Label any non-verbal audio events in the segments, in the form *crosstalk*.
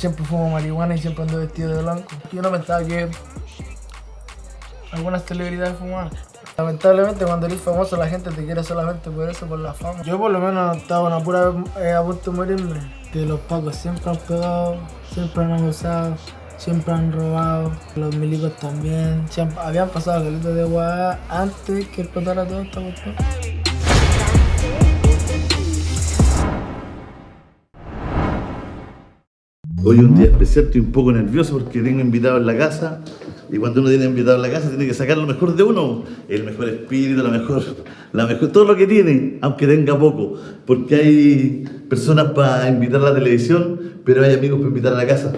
Siempre fumo marihuana y siempre ando vestido de blanco. Yo no pensaba que algunas celebridades fumaban. Lamentablemente cuando eres famoso la gente te quiere solamente por eso, por la fama. Yo por lo menos estaba una pura eh, a punto de morirme. Que los pacos siempre han pegado, siempre han abusado, siempre han robado. Los milicos también. Siempre, habían pasado delitos de guada antes que explotara todo esta cuestión. Hoy es un día especial, estoy un poco nervioso porque tengo invitado en la casa y cuando uno tiene invitado en la casa tiene que sacar lo mejor de uno, el mejor espíritu, la mejor, la mejor, todo lo que tiene, aunque tenga poco, porque hay personas para invitar a la televisión, pero hay amigos para invitar a la casa.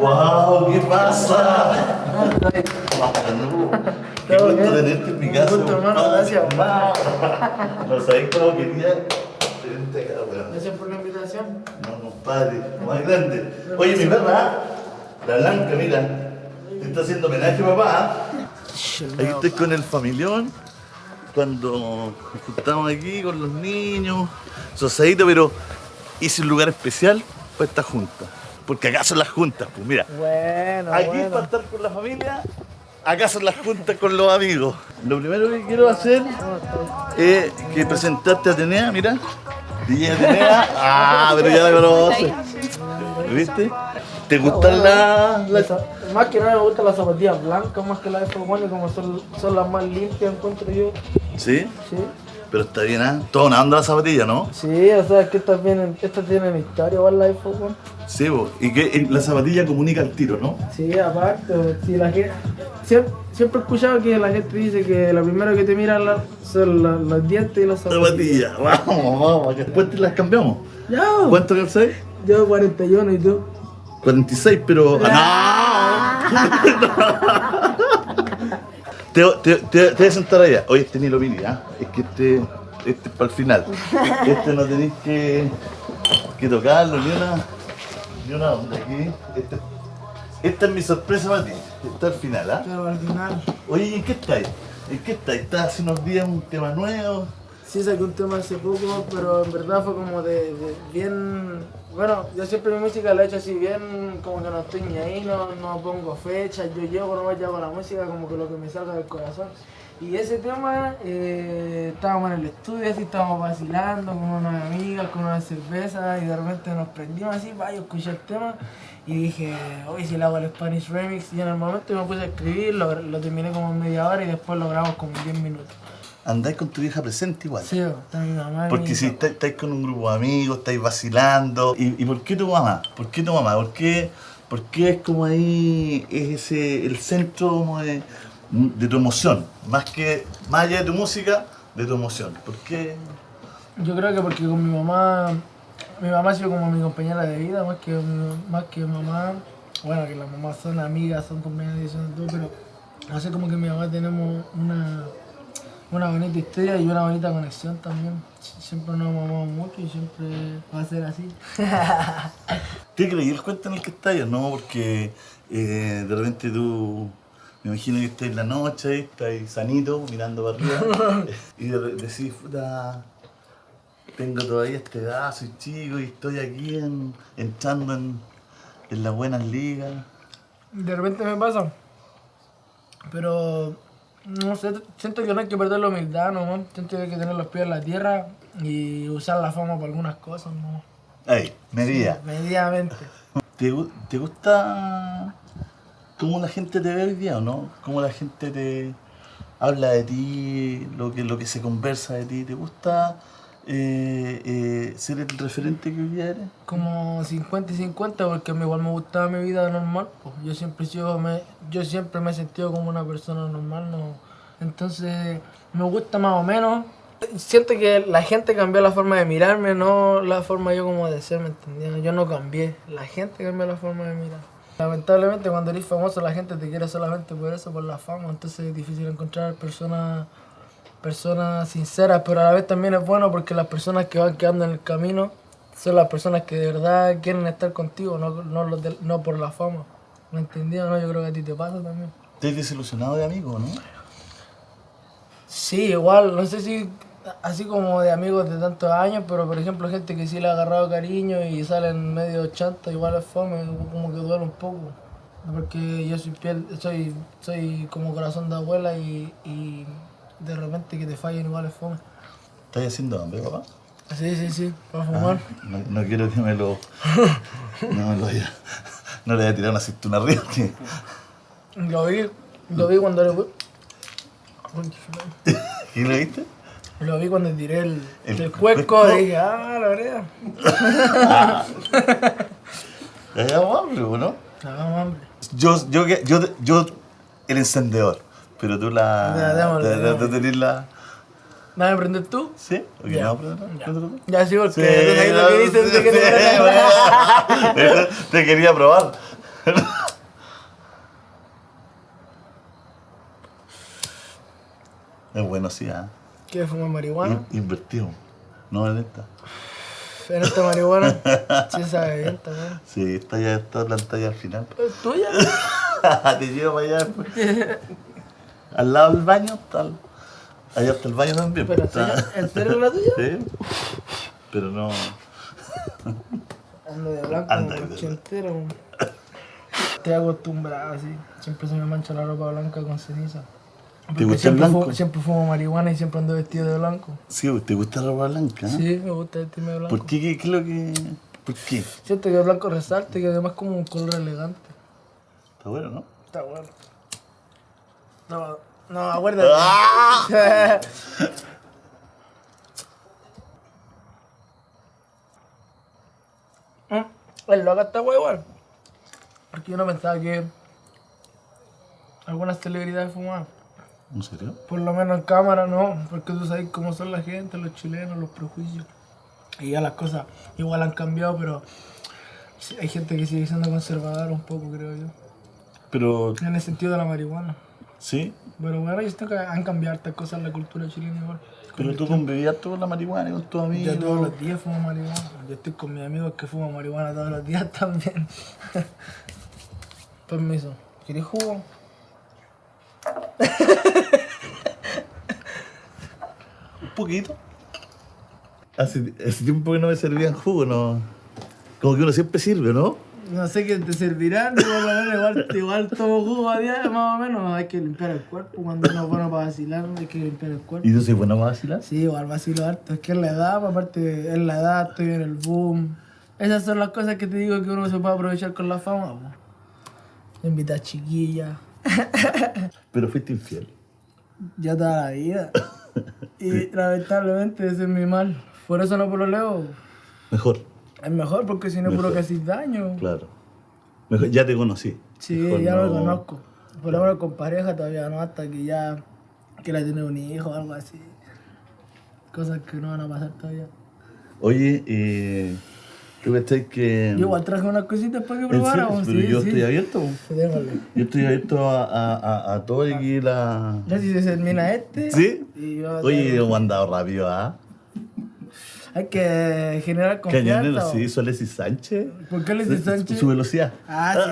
¡Wow! ¿Qué pasa? Qué gusto tenerte en mi casa. Un gusto, hermano, gracias. No sabéis cómo quería tenerte acá, weón. Gracias por la invitación. No, compadre, más grande. Oye, mi perra, la blanca, mira, te está haciendo homenaje, papá. ¿ah? Aquí estoy con el familión, cuando nos juntamos aquí con los niños, sosadito, pero hice un lugar especial para esta junta. Porque acá son las juntas, pues mira. Bueno, Aquí bueno. para estar con la familia, acá son las juntas con los amigos. Lo primero que quiero hacer es que presentarte a Atenea, mira. Atenea. Ah, pero ya la conoces. ¿Viste? ¿Te gustan las... las- Esa- Más que nada me gustan las zapatillas blancas más que las de Fogón como son, son las más limpias encuentro yo. Sí, Sí, pero está bien, ¿ah? Toda una onda la zapatilla, ¿no? sí, o sea, es que estas vienen, estas tienen historia igual las de Fogón. Sí, bo. y que eh, la zapatilla comunica el tiro, ¿no? Sí, aparte, si la gente, siempre, siempre he escuchado que la gente dice que lo primero que te miran la- son la- los dientes y las zapatillas. Zapatilla, *laughs* vamos, vamos, que después te las cambiamos. Ya, ¿Cuánto calzáis? yo 41 y tú. 46, pero. *laughs* ¡Ah, no! *laughs* te, te, te, te voy a sentar allá. Oye, este ni lo mini, ¿ah? Es que este, este es para el final. Este no tenéis que, que tocarlo, ni una, ni una onda aquí. Este- esta es mi sorpresa para ti. Está al final, ¿ah? Final. Oye, ¿y en qué estáis? ¿En qué estáis? ¿Estás hace unos días un tema nuevo? Sí saqué un tema hace poco, pero en verdad fue como de, de bien... Bueno, yo siempre mi música la he hecho así bien, como que no estoy ni ahí, no, no pongo fechas, yo llego, no yo hago la música como que lo que me salga del corazón. Y ese tema, eh, estábamos en el estudio, así estábamos vacilando con unas amigas, con unas cervezas, y de repente nos prendimos así, vaya, yo escuché el tema, y dije, hoy si le hago el Spanish Remix, y en el momento me puse a escribir, lo, lo terminé como en media hora, y después lo grabamos como en 10 minutos. Andáis con tu vieja presente igual. Sí, está mi mamá. Porque mi si estáis con un grupo de amigos, estáis vacilando. ¿Y, y por qué tu mamá? ¿Por qué tu mamá? ¿Por qué, por qué es como ahí, es ese, el centro como de, de tu emoción? Más que, más allá de tu música, de tu emoción. ¿Por qué? Yo creo que porque con mi mamá, mi mamá ha sido como mi compañera de vida, más que, más que mamá. Bueno, que las mamás son amigas, son compañeras de son todo, pero hace como que mi mamá tenemos una, una bonita historia y una bonita conexión también. Sie- Siempre nos amamos mucho y siempre va a ser así. *laughs* ¿Te creí el cuento en el que estás? No, porque eh, de repente tú, me imagino que estás en la noche, ahí, estás sanito, mirando para arriba, *laughs* y de, decís, puta, tengo todavía esta edad, soy chico y estoy aquí en- entrando en, en las buenas ligas. De repente me pasa. Pero no sé, siento que no hay que perder la humildad, ¿no? Siento que hay que tener los pies en la tierra y usar la fama para algunas cosas, ¿no? Ahí, medida. Medianamente. ¿Te, gu- te gusta cómo la gente te ve hoy día o no? ¿Cómo la gente te habla de ti, lo que, lo que se conversa de ti? ¿Te gusta eh, eh, ser el referente que hoy día eres? Como 50 y 50 porque igual me gustaba mi vida normal. Pues. Yo siempre he sido, me, yo siempre me he sentido como una persona normal, ¿no? Entonces me gusta más o menos. Siento que la gente cambió la forma de mirarme, no la forma yo como de ser, ¿me entendieron? Yo no cambié, la gente cambió la forma de mirar. Lamentablemente cuando eres famoso la gente te quiere solamente por eso, por la fama, entonces es difícil encontrar personas personas sinceras, pero a la vez también es bueno porque las personas que van quedando en el camino son las personas que de verdad quieren estar contigo, no, no, por la fama. ¿Me entendieron? No, yo creo que a ti te pasa también. ¿Te has desilusionado de amigo, no? Sí, igual, no sé si así como de amigos de tantos años, pero por ejemplo gente que sí le ha agarrado cariño y salen medio chanta, igual es fome, como que duele un poco. Porque yo soy piel, soy, soy como corazón de abuela y, y de repente que te fallen igual es fome. ¿Estás haciendo hambre, papá? Sí, sí, sí, para fumar. No, no quiero que me lo. No me lo vaya. No le voy a tirar una aceituna arriba. tío. Lo vi, lo vi cuando le. *laughs* ¿Y lo viste? Lo vi cuando tiré el, El el, y dije, ah, la verdad. Ya llevamos hambre, ¿o ¿no? Hagamos hambre. Yo, yo, yo, yo, el encendedor. Pero tú la. Te tenés la. ¿Me vas a prender tú? ¿Sí? ¿O que Ya. no? Pero no, Ya. sí, porque Sí, tú sabes lo que dices de que sí, te. Te quería probar. *laughs* Es bueno, sí, ¿ah? ¿Qué fuma marihuana? In- Invertido. No en esta. *sighs* En esta marihuana. *laughs* Sí, sabe bien también. Sí, esta ya está plantada ya al final. ¿Es tuya? *laughs* Te llevo para allá después. Al lado del baño está. el- Allá está el baño también. Pero, está-. ¿en serio la tuya? *laughs* Sí. Pero no. Ando de blanco Anda como ochentero. Estoy acostumbrado así. Siempre se me mancha la ropa blanca con ceniza. Porque gusta el siempre blanco? fu- siempre fumo marihuana y siempre ando vestido de blanco. Sí, ¿te gusta la ropa blanca? eh? Sí, me gusta vestirme de blanco. ¿Por qué? ¿Qué, qué es lo que.? ¿Por qué? Siento que el blanco resalta y además como un color elegante. Está bueno, ¿no? Está bueno. No, no, acuérdate. ¡Ah! *laughs* Mm, El loco está guay igual. Porque yo no pensaba que algunas celebridades fumaban. ¿En serio? Por lo menos en cámara no, porque tú sabes cómo son la gente, los chilenos, los prejuicios. Y ya las cosas igual han cambiado, pero hay gente que sigue siendo conservadora un poco, creo yo. Pero. En el sentido de la marihuana. Sí. Pero bueno, yo siento que han cambiado estas cosas en la cultura chilena igual. Pero tú convivías tú con la marihuana y con tus amigos. Yo todos los días fumo marihuana. Yo estoy con mis amigos que fuman marihuana todos los días *laughs* también. Permiso. ¿Quieres jugo? *laughs* Un poquito. Hace, hace tiempo que no me servían jugo, ¿no? Como que uno siempre sirve, ¿no? No sé qué te servirán, igual, igual, igual, tomo jugo a diario, más o menos. Hay que limpiar el cuerpo. Cuando uno es bueno para vacilar, hay que limpiar el cuerpo. ¿Y tú soy buena para vacilar? Sí, igual vacilo harto. Es que es la edad, pues, aparte es la edad, estoy en el boom. Esas son las cosas que te digo que uno se puede aprovechar con la fama. pues. Invitar chiquillas. *laughs* Pero fuiste infiel. Ya toda la vida. *laughs* Y lamentablemente ese es mi mal. Por eso no leo. Mejor, Es mejor porque si no puro Mejor. que haces daño. claro. Mejor, ya te conocí. Sí, Mejor ya no- lo conozco. Por lo menos con pareja todavía no, hasta que ya quiera tener un hijo o algo así. Cosas que no van a pasar todavía. Oye, eh, ¿tú cachai que...? Yo igual traje unas cositas para que probáramos. Pero sí, yo sí. estoy abierto. Yo estoy abierto a, a, a, a todo aquí la... Ya si se termina este. ¿Sí? y yo- Oye, hemos andado rápido, ¿ah? Hay que generar confianza. ¿o? sí, Soles y Sánchez. ¿Por qué le dices Sánchez? Su velocidad. Ah, sí,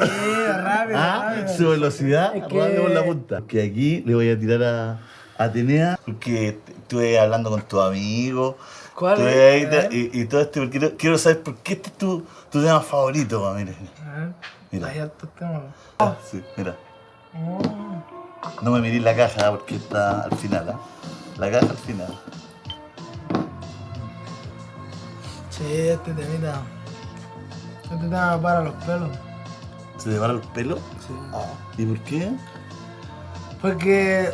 rápido, *laughs* Ah, rápido. su velocidad, Es que- rápido por la punta. Que aquí le voy a tirar a Atenea. Porque estuve hablando con tu amigo. ¿Cuál ahí y, y todo esto, porque quiero, quiero saber por qué este es tu, tu tema favorito, pa, mire. Ah, Mira. Hay altos temas. Ah, sí, mira. Oh. No me mirís la caja porque está al final, ¿ah? La caja al final. Sí, este temita. Este tema para los pelos. ¿Se te para el pelo? Sí. ¿Y por qué? Porque,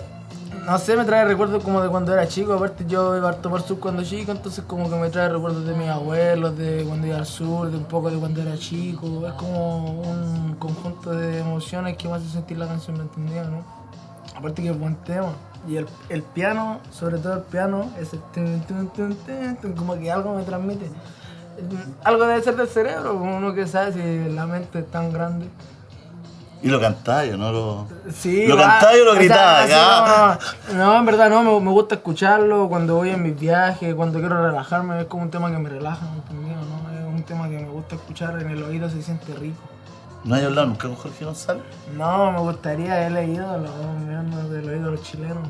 no sé, me trae recuerdos como de cuando era chico. Aparte, yo iba a tomar sur cuando chico, entonces, como que me trae recuerdos de mis abuelos, de cuando iba al sur, de un poco de cuando era chico. Es como un conjunto de emociones que me hace sentir la canción, ¿me entendía, no? Aparte, que es buen tema. Y el, el piano, sobre todo el piano, tun, tun, tun, tun, tun, como que algo me transmite. Algo debe ser del cerebro, uno que sabe si la mente es tan grande. Y lo cantaba yo, no lo... Sí, ¿Lo cantaba o lo así ya? como- no, en verdad no, me, me gusta escucharlo cuando voy en mis viajes, cuando quiero relajarme, es como un tema que me relaja. ¿no? Es un tema que me gusta escuchar, en el oído se siente rico. ¿No hay hablado nunca con Jorge González? No, me gustaría, he leído los mirando del oído de los chilenos.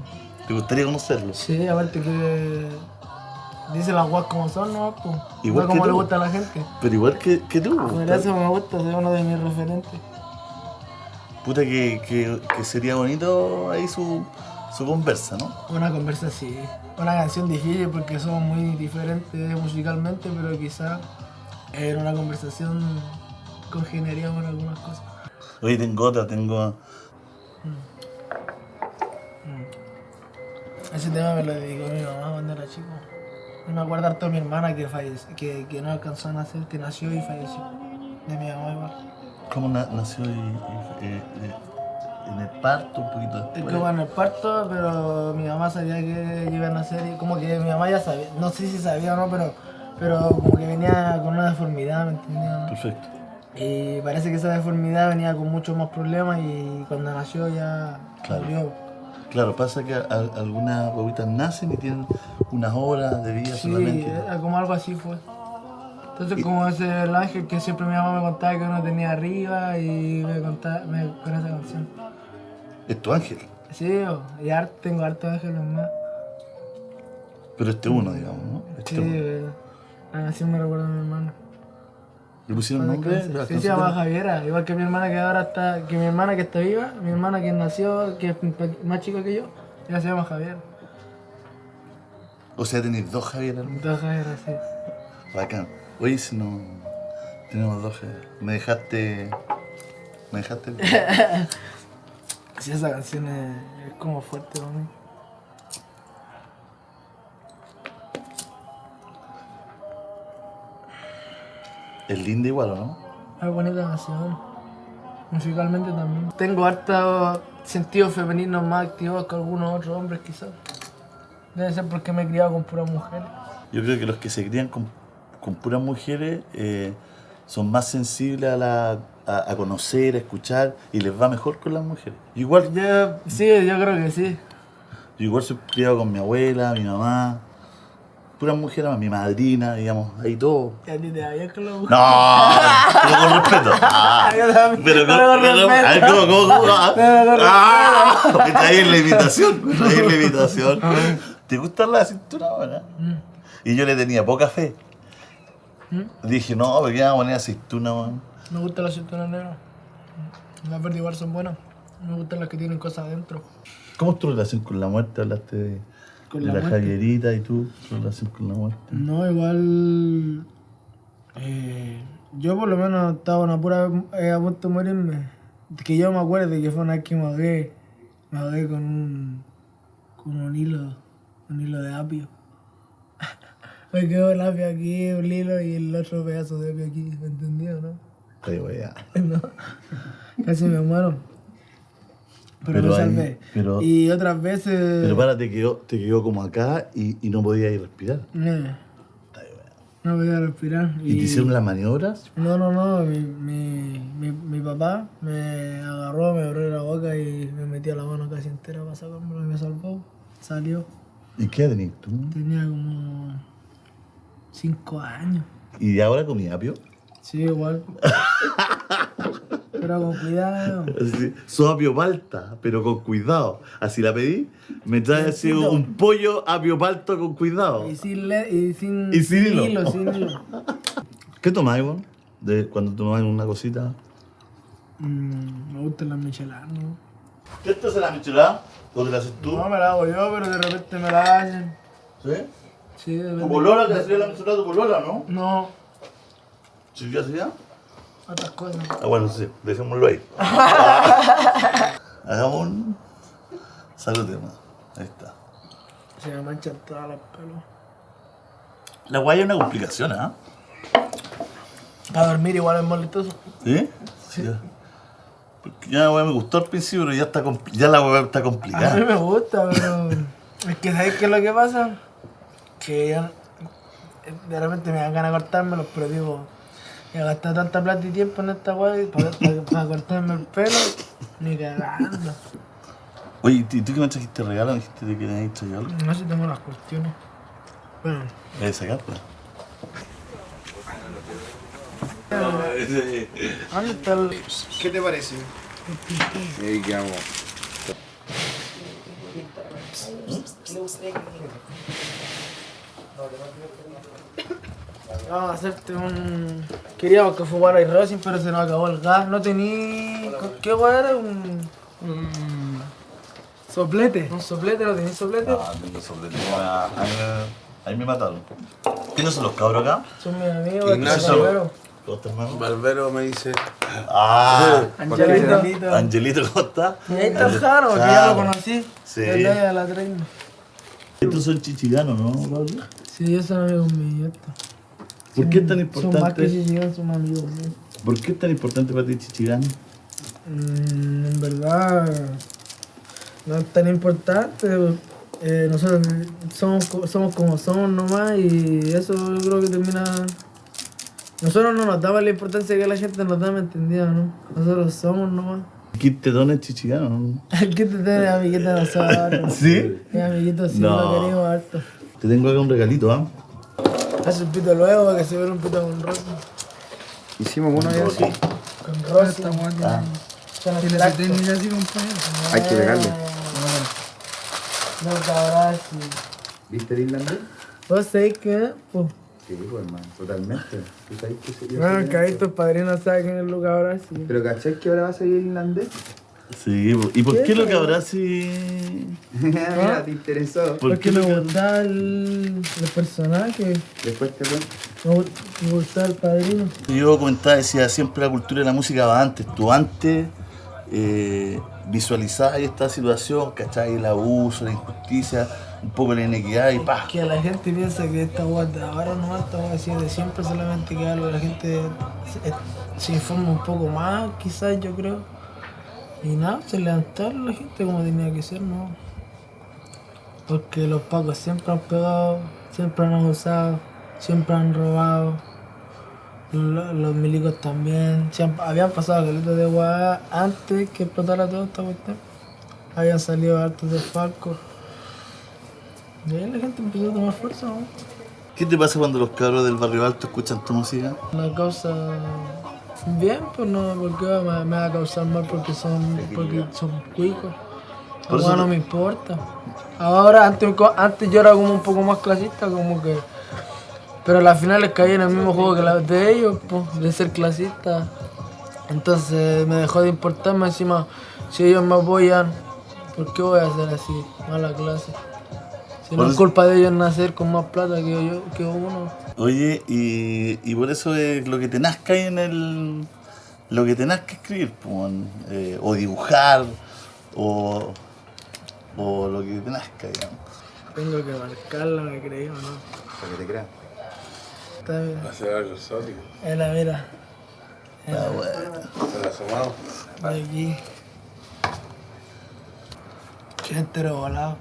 ¿Te gustaría conocerlo? Sí, aparte que dice las guas como son, ¿no? Pues, Igual no que como le gusta a la gente. Pero igual que, que tú. Por eso me gusta, es uno de mis referentes. Puta que, que, que sería bonito ahí su, su conversa, ¿no? Una conversa así. Una canción difícil porque somos muy diferentes musicalmente, pero quizá en una conversación congeniaríamos en algunas cosas. Oye, tengo otra, tengo... Ese tema me lo dedicó mi mamá cuando era chico. Me acuerdo harto de mi hermana que, fallece, que, que no alcanzó a nacer, que nació y falleció. De mi mamá. ¿Cómo na- nació y, y- eh, eh, en el parto un poquito Es después? como en el parto, pero mi mamá sabía que iba a nacer y como que mi mamá ya sabía, no sé si sabía o no, pero, pero como que venía con una deformidad, ¿me entiendes? no? Perfecto. Y parece que esa deformidad venía con muchos más problemas y cuando nació ya Claro. murió. Claro, pasa que a- a- algunas bobitas nacen y tienen unas horas de vida Sí, solamente. era como algo así fue. Entonces como ese el ángel que siempre mi mamá me contaba que uno tenía arriba y me contaba me, con esa canción. Es tu ángel, Sí, y har- tengo harto ángeles más. pero este uno, digamos, ¿no? Este Sí, uno. eh, la canción me recuerda a mi hermana. ¿Le pusieron nombre? Sí, ¿La se llama Javiera, igual que mi hermana que ahora está, que mi hermana que está viva, mi hermana que nació, que es más chica que yo, ella se llama Javier. O sea, tenéis dos Javier hermano. Entonces Javier, sí. Bacán. Oye, si no. Tenemos dos. Me dejaste. Me dejaste. *laughs* Sí, esa canción es, es como fuerte para mí. es linda igual, ¿o no? Es bonita canción. Musicalmente también. Tengo hartos sentidos femeninos más activos que algunos otros hombres quizás. Debe ser porque me he criado con puras mujeres. Yo creo que los que se crían con, con puras mujeres eh, son más sensibles a, la, a, a conocer, a escuchar y les va mejor con las mujeres. Igual, Yo, sí, yo creo que sí. yo igual soy criado con mi abuela, mi mamá, puras mujeres, mi madrina, digamos, ahí todo. Y a ti te con No, pero con respeto. *laughs* Ah, Yo también, pero con, pero con pero- respeto. a ver, ¿cómo, cómo, cómo? Ah, *laughs* Pero con ah, me traí la imitación, me traí la imitación. *laughs* ¿Te gusta la cintura ahora? Y yo le tenía poca fe. Dije, no, ¿por qué vamos a poner aceituna, weón? Me gustan las cinturas negras. Las verdes igual son buenas. Me gustan las que tienen cosas adentro. ¿Cómo es tu relación con la muerte? Hablaste de, Con de la la. Javierita y tú, tu relación con la muerte. No, igual. eh, yo por lo menos estaba una pura eh, a punto de morirme. Que yo me acuerdo que fue una vez que me ahogué. Me ahogué con un. con un hilo. un hilo de apio. *laughs* me quedó el apio aquí, un hilo y el otro pedazo de apio aquí, ¿me entendió, no? Ay, weá. *laughs* no. Casi me muero. Pero, Pero me salvé. pero- y otras veces. Pero para, te quedó, te quedó como acá y, y no podías ir respirar. eh, no podía respirar. ¿Y te hicieron las maniobras? No, no, no, mi, mi, mi, mi papá me agarró, me abrió la boca y me metió la mano casi entera para sacármelo y me salvó. Salió. ¿Y qué tenías tú? Tenía como cinco años. ¿Y ahora comí apio? Sí, igual. Pero con cuidado. Así, Sos apio palta, pero con cuidado. Así la pedí, me trae así un pollo apio palta con cuidado. Y sin, le- y sin, Y sin hilo. sin hilo. ¿Qué tomáis, vos? De cuando tomáis una cosita. Mm, me gustan las micheladas, ¿no? ¿Qué te hace la michelada? ¿Lo que la haces tú? No me la hago yo, pero de repente me la hacen. ¿Sí? Sí, de ¿Tu polola te hacía la michelada tu polola, no? No, ¿Sí qué hacía? otras cosas. Ah, bueno, sí, dejémoslo ahí. *laughs* Hagamos un saludemos. Ahí está. Se me manchan todas las pelos. La guaya es una complicación, ¿ah? Para dormir igual es molestoso. ¿Sí? Sí. Porque ya la weá me gustó al principio, pero ya, está ya la weá está A mí complicada. me gusta, pero es que ¿sabes qué es lo que pasa? Que yo de repente me dan ganas de cortármelo, pero digo, he gastado tanta plata y tiempo en esta weá para, para, para cortarme el pelo, ni cagando. Oye, ¿y tú que me trajiste regalo? ¿Me dijiste que me habías traído algo? No sé si tengo las cuestiones. Bueno, ¿Me voy a sacar, pues? ¿dónde está el...? ¿Qué te parece? Ahí quedamos. Vamos *coughs* a hacerte un... Queríamos que fumara el Racing, pero se nos acabó el gas. No tení... ¿Qué hueá era? Un... un... Soplete. Un soplete, ¿no tenés soplete? Ah, tengo soplete. Ah, Ahí me, ahí me mataron. ¿Quiénes son los cabros acá? Son mis amigos. Ignacio. Barbero. Me dice. Ah, *laughs* Angelito. Angelito, ¿cómo estás? Y ahí está Jaro, que ya lo conocí. Sí. Desde la 30. Estos son chichiganos, ¿no, Pablo? Sí, ellos son amigos míos. ¿Por qué es tan Son más que importante? llegan, son amigos míos. ¿Por qué es tan importante para ti chichigano? Mm, en verdad, no es tan importante. Eh, nosotros somos, somos como somos nomás y eso yo creo que termina... Nosotros no nos damos la importancia que la gente nos da, ¿me entendía, no? Nosotros somos nomás. Kit Tetón es chichigano, ¿no? El que te tiene amiguito de nosotros. *laughs* ¿Sí? Mi amiguito sí No. lo queremos harto. Te tengo acá un regalito, ¿ah? Hace un pito luego para que se vea un pito con rosa. Hicimos uno ya así. Con rosa. Ah. Con extracto. Hay que pegarle. No, cabrón, sí. ¿Viste el irlandés? ¿Vos sabés qué? Sí, pues, hermano, totalmente. ¿Tú sabes que sería bueno, que ahí tus padrinos saben quién es Luca ahora sí. Pero ¿cachai que ahora va a salir el irlandés? Sí. ¿y por ¿Qué? qué lo que habrá si...? *laughs* Mira, te interesó. ¿Por Porque qué me lo que- gustaba el, el personaje, Después te cuento. me, gu- me gustaba el padrino. Yo comentaba, decía, siempre la cultura y la música va antes. Tú antes eh, visualizabas esta situación, ¿cachai? El abuso, la injusticia, un poco la inequidad y pa. Que la gente piensa que esta de ahora no esta guay así de siempre solamente que algo, la gente se, se informa un poco más, quizás yo creo. Y nada, se levantar la gente como tenía que ser, ¿no? Porque los pacos siempre han pegado, siempre han abusado, siempre han robado. Lo- Los milicos también. Siempre, habían pasado calitos de guay antes que explotara toda esta cuestión. Habían salido hartos de Falco. Y ahí la gente empezó a tomar fuerza, ¿no? ¿Qué te pasa cuando los cabros del barrio alto escuchan tu música? Una causa bien, pues no, porque me, me va a causar mal porque son, porque son cuicos. Ahora eso- no me importa. Ahora, antes, antes yo era como un poco más clasista, como que... Pero a las finales caí en el mismo juego que de ellos, pues, de ser clasista. Entonces me dejó de importarme encima, si ellos me apoyan, ¿por qué voy a hacer así? Mala clase. Si no Por es eso- culpa de ellos nacer con más plata que yo, que uno. Oye, y, y por eso es lo que te nazca ahí en el. Lo que te nazca escribir, pues, eh, o dibujar, o, o lo que te nazca, digamos. Tengo que marcarla, me creí o no. Para que te creas. Está bien. Hacer algo exótico. Era, mira. Ah, bueno. Hacer asomado. De aquí. Qué entero volado.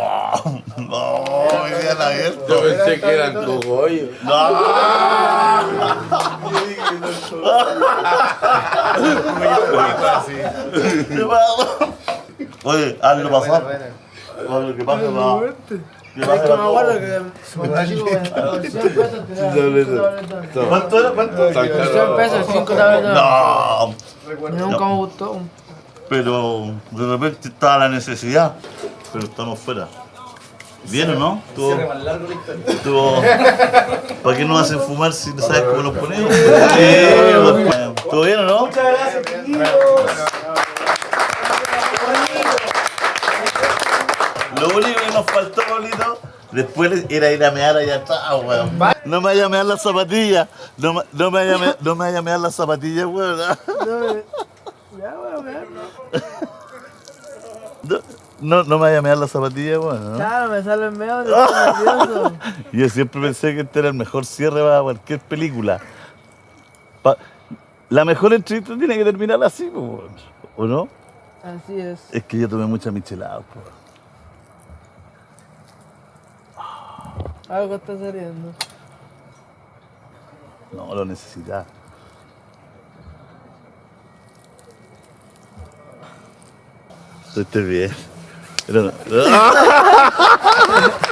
Oh, no, me quedan abiertos. Yo pensé que eran cogollos. ¿Qué pasó? Oye, hazlo pasar. Oye. No. Que me acuerdo que cuando chico, por 100 pesos te daban cinco tabletas. ¿Cuánto era? ¿Cuánto? Por 100 pesos, 5 tabletas. No, nunca me gustó. pero de repente estaba la necesidad, pero estamos fuera. ¿Bien o no? Estuvo, estuvo- *laughs* ¿Para qué nos hacen fumar si no sabes cómo nos ponemos? Sí, ¿Estuvo bien o no? Muchas gracias, Lo único que nos faltó, Pablito, después era ir a mear allá atrás, weón. No me vaya a mear las zapatillas. No, me- no me vaya a mear, no me vaya a mear las zapatillas, weón. Ya, bueno, bueno. *laughs* No, no, me vaya a mear las zapatillas, weón. ¿no? Claro, me sale el medio, *laughs* estoy nervioso. Yo siempre pensé que este era el mejor cierre para cualquier película. Pa- la mejor entrevista tiene que terminar así, po. ¿o no? Así es. Es que yo tomé mucha michelada. po. Algo está saliendo. No, lo necesitaba. Estoy bien. Pero no. *laughs*